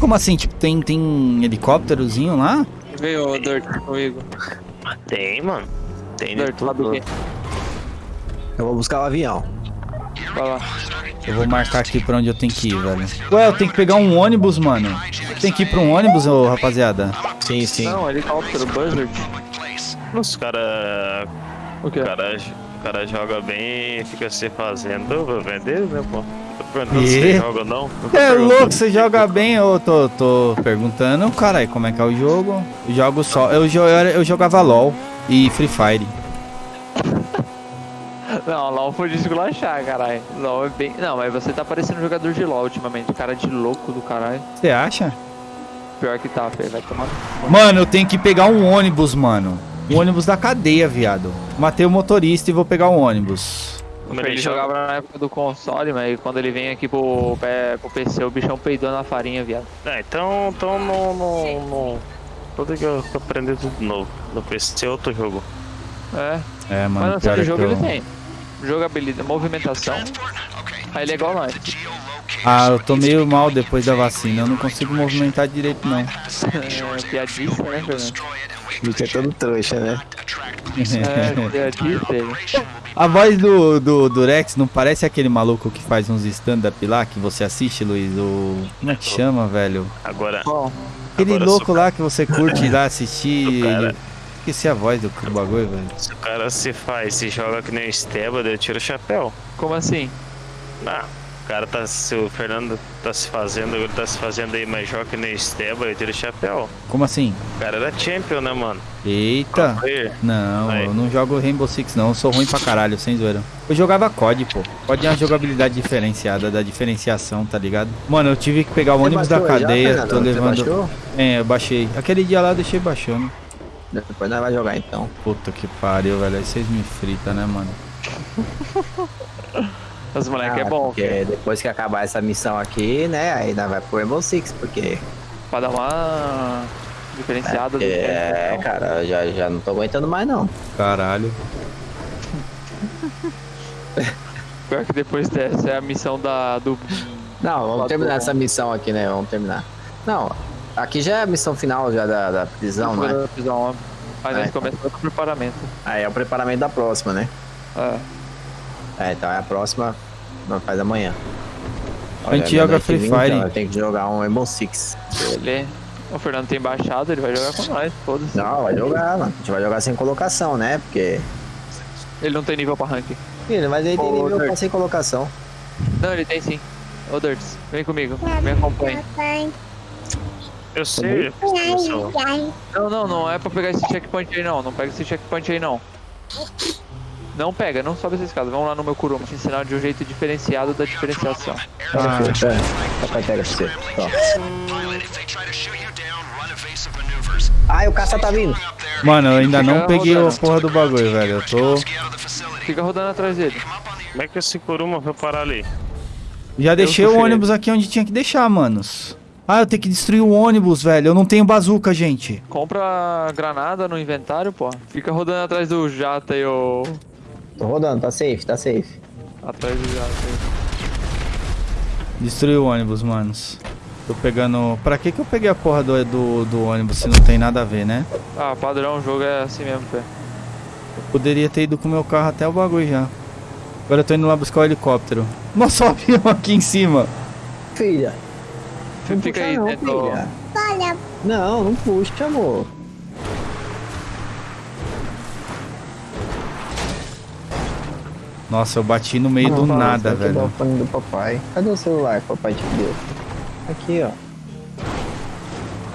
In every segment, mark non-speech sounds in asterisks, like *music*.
Como assim? Tipo, tem, tem helicópterozinho lá? Veio o Dirt comigo. Tem, mano. Tem Dirt, sobe tudo. aqui. Eu vou buscar o avião. Vai lá. Eu vou marcar aqui pra onde eu tenho que ir, velho. Ué, eu tenho que pegar um ônibus, mano. Tem que ir pra um ônibus, ô rapaziada? Sim, sim. Não, helicóptero, Buzzard. Os cara, O quê? o cara, o cara joga bem e fica se fazendo pra vender, né, pô? Tô perguntando se E? você joga ou não. É louco, você joga bem? Eu tô, tô perguntando, caralho, como é que é o jogo? Eu jogo só. Eu, jo- eu, era- eu jogava LOL e Free Fire. *laughs* Não, LOL foi de esculachar, caralho. LOL é bem. Não, mas você tá parecendo um jogador de LOL ultimamente. Cara de louco do caralho. Você acha? Pior que tá, Fê. Vai tomar. Mano, eu tenho que pegar um ônibus, mano. Um ônibus da cadeia, viado. Matei o motorista e vou pegar um ônibus. Mas Ele ele jogava na época do console, mas quando ele vem aqui pro, pro PC, o bichão peidou na farinha, viado. Ah, então, então não, não, não. Tudo que eu tô aprendendo tudo novo. No PC é outro jogo. É, É, mas mano, no pior é que jogo eu... ele tem. Jogabilidade, movimentação. Aí ele é igual nós. Ah, eu tô meio mal depois da vacina. Eu não consigo movimentar direito, não. *laughs* É, piadista, né, Fernando? O bicho é todo trouxa, né? É, *laughs* piadista ele. A voz do, do, do Rex não parece aquele maluco que faz uns stand-up lá que você assiste, Luiz? O... Como é que chama, velho? Agora, Aquele Agora louco sou- lá que você curte lá assistir. Cara. Esqueci a voz do, bagulho, velho. se o cara se faz, se joga que nem o Esteban, eu tiro o chapéu. como assim? Ah, cara tá. Se o Fernando tá se fazendo, ele tá se fazendo aí, mas joga que nem Esteban, eu tiro o chapéu. Como assim? O cara era champion, né, mano? Eita. Não, Aí. eu não jogo Rainbow Six não, eu sou ruim pra caralho, sem zoeira. Eu jogava COD, pô. COD é uma jogabilidade diferenciada, da diferenciação, tá ligado? Mano, eu tive que pegar o Você ônibus da já, cadeia, Fernando? tô Você levando... baixou? É, eu baixei. Aquele dia lá eu deixei baixando. Depois nós vai jogar então. Puta que pariu, velho. Aí vocês me fritam, né, mano? *laughs* Os moleque é Ah, bom, Porque depois que acabar essa missão aqui, né? Aí nós vai pro Rainbow Six, porque. pra dar uma diferenciada do É, tempo, cara, eu já, já não tô aguentando mais não. Caralho. *laughs* Pior que depois dessa é a missão da, do. Não, vamos terminar essa missão aqui, né? Vamos terminar. Não, aqui já é a missão final já da, da prisão, né? da prisão. Aí É, nós então. começamos o preparamento. Aí é o preparamento da próxima, né? É. É, então é a próxima, nós faz amanhã. A gente joga Free 20, Fire. então Tem que jogar um Rainbow Six. Ele. O Fernando tem baixado, ele vai jogar com nós, foda-se. Não, vai jogar, mano. A gente vai jogar sem colocação, né? Porque. Ele não tem nível pra rank. Ih, mas ele tem nível Dirt. pra sem colocação. Não, ele tem sim. Ô Dirts, vem comigo, me acompanhe. Eu sei. Não, não, não é pra pegar esse checkpoint aí não. Não pega esse checkpoint aí não. Não pega, não sobe essa escada. Vamos lá no meu Kuruma te ensinar de um jeito diferenciado da diferenciação. Ah, É, papai pega você. Ó. Ai, o caça tá vindo. mano, eu ainda não peguei a rodando. porra do bagulho, velho. Eu tô. Fica rodando atrás dele. Como é que esse Kuruma foi parar ali? Já deixei o ônibus aqui onde tinha que deixar, manos. Ah, eu tenho que destruir o ônibus, velho. Eu não tenho bazuca, gente. Compra granada no inventário, pô. Fica rodando atrás do jato aí, ô. Tô rodando, tá safe, tá safe. Atrás do jato aí. Destruir o ônibus, manos. Tô pegando. Pra que que eu peguei a porra do, do, do ônibus se não tem nada a ver, né? Ah, padrão, o jogo é assim mesmo, pé. Eu poderia ter ido com o meu carro até o bagulho já. Agora eu tô indo lá buscar o helicóptero. Nossa, o avião aqui em cima. Filha. Não Fica puxa aí não, filha. Não, não puxa, amor. Nossa, eu bati no meio do Não, nada, vai quebrar velho. o fone do papai. Cadê o celular que o papai te deu? Aqui, ó.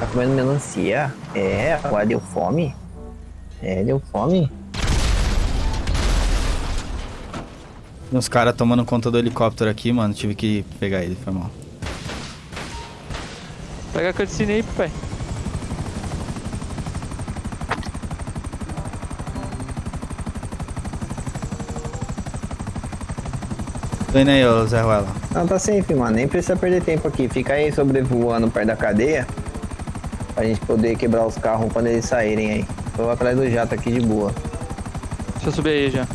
Tá comendo melancia? É, agora deu fome? É, deu fome? Tem uns caras tomando conta do helicóptero aqui, mano. Tive que pegar ele, foi mal. Pega a cutscene aí, pai. Tô indo aí, ô Zé Ruela. Não, tá safe, mano. Nem precisa perder tempo aqui. Fica aí sobrevoando perto da cadeia. Pra gente poder quebrar os carros quando eles saírem aí. Tô atrás do jato aqui de boa. Deixa eu subir aí já.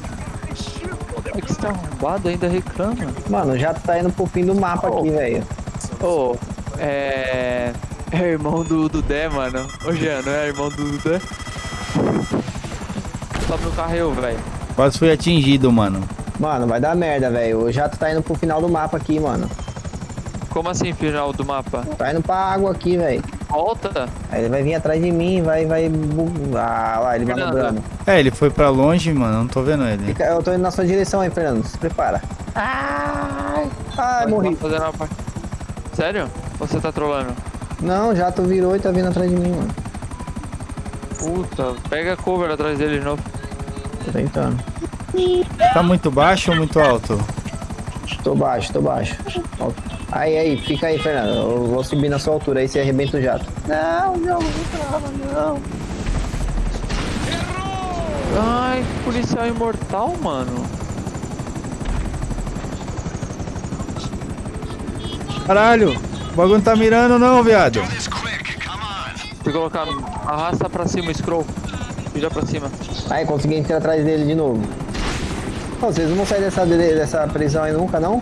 É que você tá arrombado ainda reclama. Mano, o jato tá indo pro fim do mapa aqui, velho. Ô, é. É irmão do Dudé, mano. Ô Jean, não é irmão do Dudé? Sobe no carro eu, velho. Quase fui atingido, mano. Mano, vai dar merda, velho. O jato tá indo pro final do mapa aqui, mano. Como assim, final do mapa? Tá indo pra água aqui, velho. Volta? Aí ele vai vir atrás de mim, vai, vai... Ah, lá, ele Fernando. manobrando. É, ele foi pra longe, mano. Não tô vendo ele. Fica- Eu tô indo na sua direção aí, Fernando. Se prepara. Ai, ai, morri. Fazendo uma Sério? Ou você tá trolando? Não, o jato virou e tá vindo atrás de mim, mano. Puta, pega cover atrás dele de novo. Tô tentando. Tá muito baixo ou muito alto? Tô baixo, tô baixo. Aí, aí, fica aí, Fernando. Eu vou subir na sua altura aí, você arrebenta o jato. Não, não, não, não. Ai, policial imortal, mano. Caralho, o bagulho não tá mirando não, viado. Tem que colocar. Arrasta pra cima, scroll. Vira pra cima. Aí, consegui entrar atrás dele de novo. Pô, vocês não vão sair dessa, dessa prisão aí nunca, não?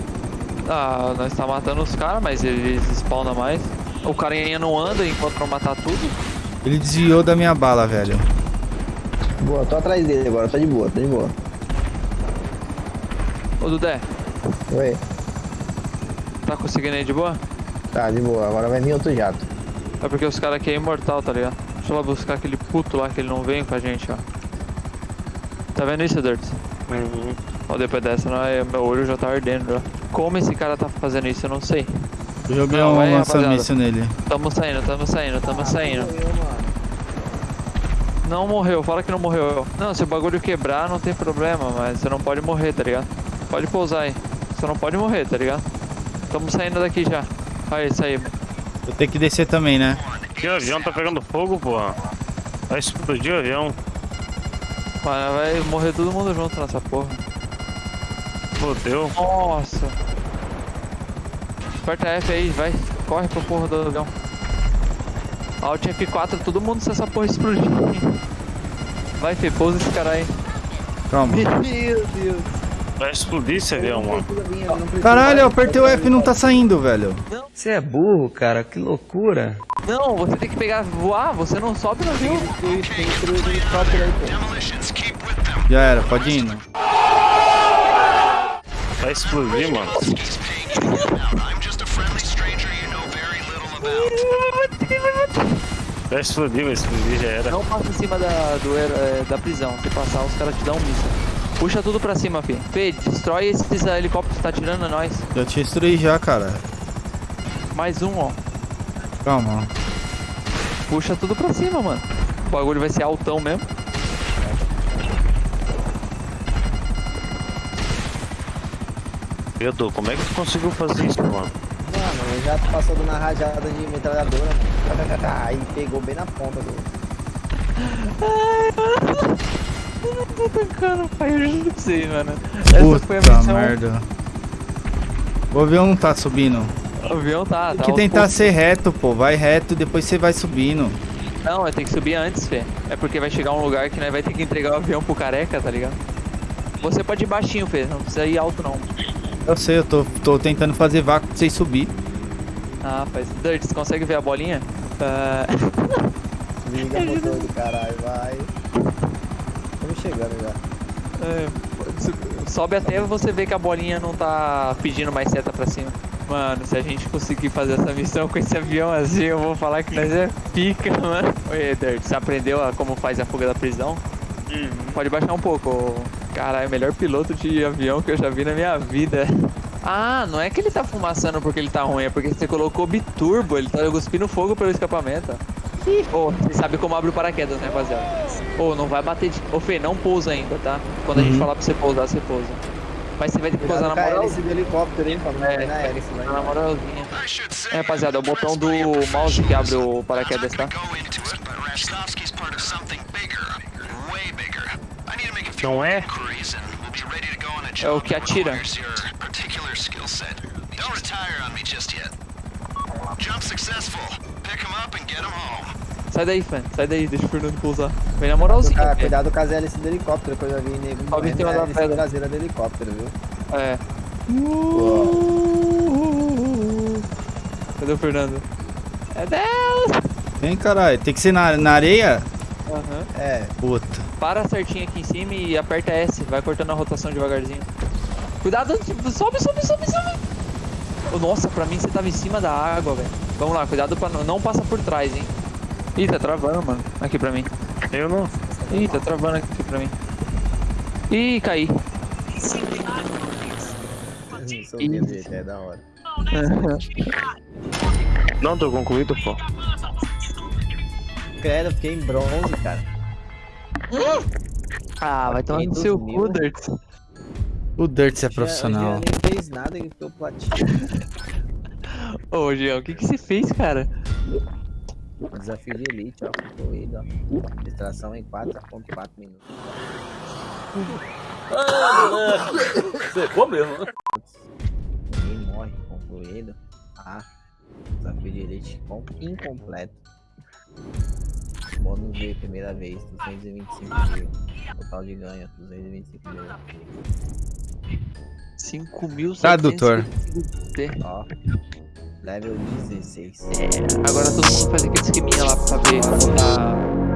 Ah, nós tá matando os caras, mas eles spawnam mais. O carinha não anda enquanto não matar tudo. Ele desviou da minha bala, velho. Boa, tô atrás dele agora, tá de boa, tá de boa. Ô Dudé, Oi. tá conseguindo aí de boa? Tá, de boa. Agora vai vir outro jato. É porque os caras aqui é imortal, tá ligado? Deixa eu lá buscar aquele puto lá que ele não vem com a gente, ó. Tá vendo isso, Dirt? Uhum. Ó, depois dessa, não é, meu olho já tá ardendo já. Como esse cara tá fazendo isso, eu não sei. Eu joguei Não, um vai, nele. Tamo saindo, tamo saindo, tamo saindo. Não morreu, fala que não morreu. Não, se o bagulho quebrar, não tem problema, mas você não pode morrer, tá ligado? Pode pousar aí. Você não pode morrer, tá ligado? Tamo saindo daqui já. Aí, isso aí. Vou ter que descer também, né? Que o avião tá pegando fogo, porra. Vai explodir o avião. Mano, vai morrer todo mundo junto nessa porra. Fodeu. Nossa. Aperta F aí, vai. Corre pro porra do avião. Alt F4, todo mundo se essa porra explodir. Vai, Fê, pousa esse cara aí. Calma. *laughs* Meu Deus. Vai explodir esse avião, mano. Caralho, eu apertei o F e não tá saindo, velho. Você é burro, cara, que loucura. Não, você tem que pegar, voar, você não sobe no avião. Já era, pode ir. né? Vai explodir, mano. Vai explodir, vai explodir, já era. Não passa em cima da, do, é, da prisão. Se passar, os caras te dão um míssil. Puxa tudo pra cima, Fê. Fê, destrói esses helicópteros que tá tirando a nós. Já te destruí já, cara. Mais um, ó. Calma. Puxa tudo pra cima, mano. O bagulho vai ser altão mesmo. Pedro, como é que tu conseguiu fazer isso, mano? Mano, o jato passou na rajada de metralhadora, mano. *laughs* Aí pegou bem na ponta do. Eu não tô tancando, pai. Eu juro pra vocês, mano. Essa foi a Puta missão. merda. O avião não tá subindo. O avião tá. Tem tá que tentar poucos. ser reto, pô. Vai reto, depois você vai subindo. Não, eu tenho que subir antes, Fê. É porque vai chegar um lugar que nós vai ter que entregar o avião pro careca, tá ligado? Você pode ir baixinho, Fê. Não precisa ir alto, não. Eu sei, eu tô, tô tentando fazer vácuo pra vocês subir. Ah, faz. Dirt, você consegue ver a bolinha? Ah, *laughs* Liga o motor do caralho, vai. Estamos chegando já. é, sobe até você ver que a bolinha não tá pedindo mais seta pra cima. Mano, se a gente conseguir fazer essa missão com esse avião assim, eu vou falar que nós é pica, *laughs* mano. Oi, Dirt, você aprendeu a como faz a fuga da prisão? Pode baixar um pouco. Caralho, melhor piloto de avião que eu já vi na minha vida. Ah, não é que ele tá fumaçando porque ele tá ruim, é porque você colocou biturbo, ele tá cuspindo fogo pelo escapamento. Ô, você sabe como abre o paraquedas, né, rapaziada? Ô, não vai bater de... Ô, Fê, não pousa ainda, tá? Quando a gente Uhum. falar pra você pousar, você pousa. Mas você vai ter que pousar na moral. do helicóptero, hein? Pra não É, na hélice, vai. Na moralzinha. É, rapaziada, é o botão do mouse que abre o paraquedas, tá? Não é? É o que atira. Sai daí, Fê. Sai daí, deixa o Fernando pousar. Vem na moralzinha, Cara, cuidado com as hélices do helicóptero, que eu já vi nego Sobe em cima na da pedra. traseira do helicóptero, viu? É. Cadê o Fernando? É Deus! Vem, caralho. Tem que ser na, na areia? Aham. É, Puta. Para certinho aqui em cima e aperta S. Vai cortando a rotação devagarzinho. Cuidado, sobe, sobe, sobe, sobe. Ô, Nossa, pra mim você tava em cima da água, velho. Vamos lá, cuidado pra não, não passa por trás, hein. Ih, tá travando, mano. Aqui pra mim. Eu não. Ih, tá travando aqui pra mim. Ih, caí. dele é da hora. Não, tô concluído, pô. Credo, eu fiquei em bronze, cara. Ah, vai tomar no 500 seu cu, Dirt. O Dirt é profissional. Jean nem fez nada, ele ficou platina. *laughs* Ô, Jean, o que que você fez, cara? Desafio de elite, ó, concluído, ó. Distração em 4.4 minutos. Secou mesmo? Ninguém morre, concluído. Ah, desafio de elite com- incompleto. Bônus de primeira vez, 225 mil. Total de ganho, 225 mil. 5 mil Tradutor. Ó, level 16. Agora todo mundo faz aquele esqueminha lá pra ver como tá